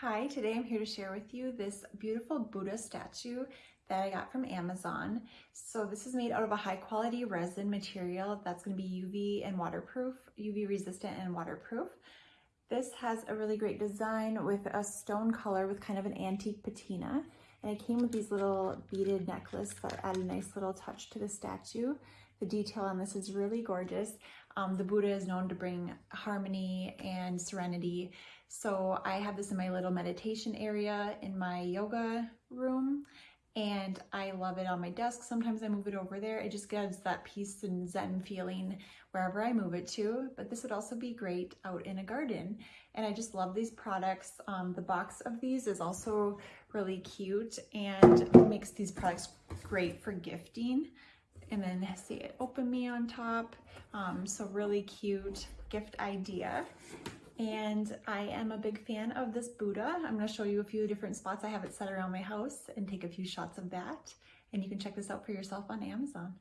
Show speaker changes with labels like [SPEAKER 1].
[SPEAKER 1] Hi, today I'm here to share with you this beautiful Buddha statue that I got from Amazon. So this is made out of a high quality resin material that's going to be UV and waterproof, UV resistant and waterproof. This has a really great design with a stone color with kind of an antique patina. And it came with these little beaded necklace that add a nice little touch to the statue. The detail on this is really gorgeous. Um, the Buddha is known to bring harmony and serenity. So I have this in my little meditation area in my yoga room and I love it on my desk. Sometimes I move it over there. It just gives that peace and zen feeling wherever I move it to. But this would also be great out in a garden. And I just love these products. Um, the box of these is also really cute and makes these products great for gifting. And then see it open me on top. Um, so really cute gift idea. And I am a big fan of this Buddha. I'm gonna show you a few different spots I have it set around my house and take a few shots of that. And you can check this out for yourself on Amazon.